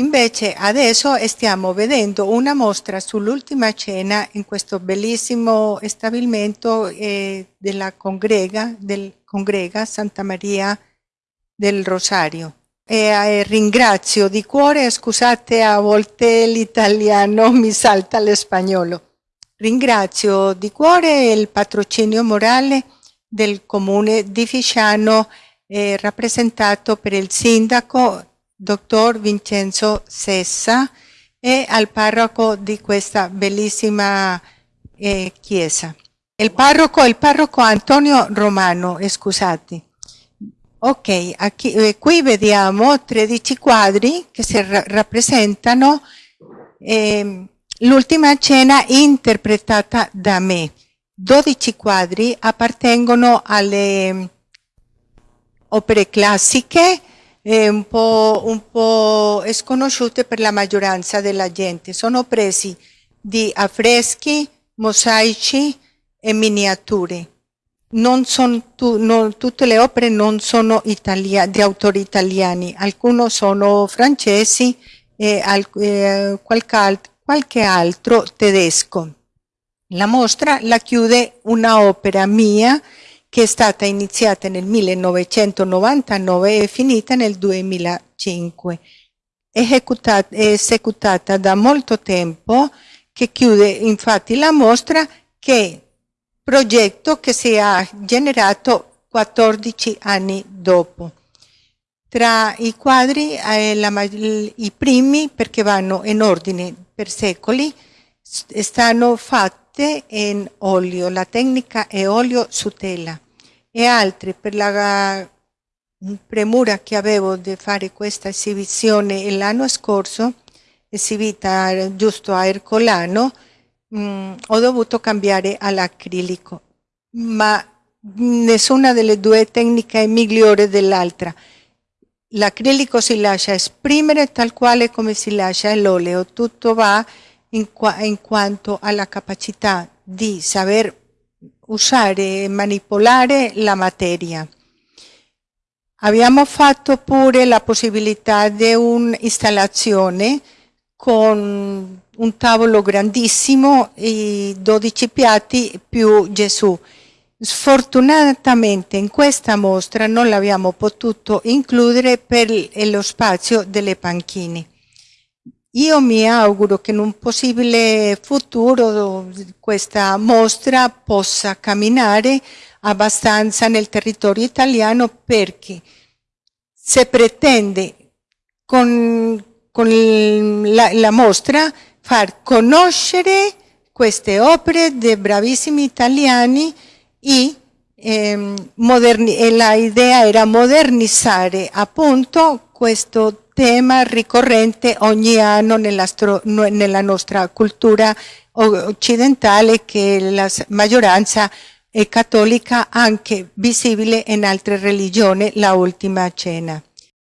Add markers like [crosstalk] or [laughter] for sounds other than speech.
Invece adesso stiamo vedendo una mostra sull'ultima cena in questo bellissimo stabilimento eh, della congrega, del, congrega Santa Maria del Rosario. E eh, ringrazio di cuore, scusate a volte l'italiano [laughs] mi salta l'espagnolo. Ringrazio di cuore il patrocinio morale del comune di Fisciano eh, rappresentato per il sindaco dottor Vincenzo Sessa e al parroco di questa bellissima eh, chiesa. Il parroco, il parroco Antonio Romano, eh, scusate. Ok, aquí, eh, qui vediamo 13 quadri che si ra rappresentano ehm, l'ultima cena interpretata da me. 12 quadri appartengono alle opere classiche eh, un, po', un po' sconosciute per la maggioranza della gente. Sono presi di affreschi, mosaici e miniature. Non tu, non, tutte le opere non sono italia, di autori italiani, alcune sono francesi e al, eh, qualche, qualche altro tedesco. La mostra la chiude una opera mia che è stata iniziata nel 1999 e finita nel 2005. Esecutat esecutata da molto tempo, che chiude infatti la mostra, che progetto che si è generato 14 anni dopo. Tra i quadri, eh, la, i primi, perché vanno in ordine per secoli, stanno fatti fatte in olio, la tecnica è olio su tela e altre per la premura che avevo di fare questa esibizione l'anno scorso, esibita giusto a Ercolano, mh, mm, ho dovuto cambiare all'acrilico, ma nessuna delle due tecniche è migliore dell'altra. L'acrilico si lascia esprimere tal quale come si lascia l'olio, tutto va in, in quanto alla capacità di saper usare e manipolare la materia. Abbiamo fatto pure la possibilità di un'installazione con un tavolo grandissimo e 12 piatti più Gesù. Sfortunatamente in questa mostra non l'abbiamo potuto includere per lo spazio delle panchine. Io mi auguro che in un possibile futuro questa mostra possa camminare abbastanza nel territorio italiano perché se pretende con, con la, la, mostra far conoscere queste opere dei bravissimi italiani e, ehm, e la idea era modernizzare appunto questo tema ricorrente ogni anno nella, nostra cultura occidentale che la maggioranza è cattolica anche visibile in altre religioni, la ultima cena.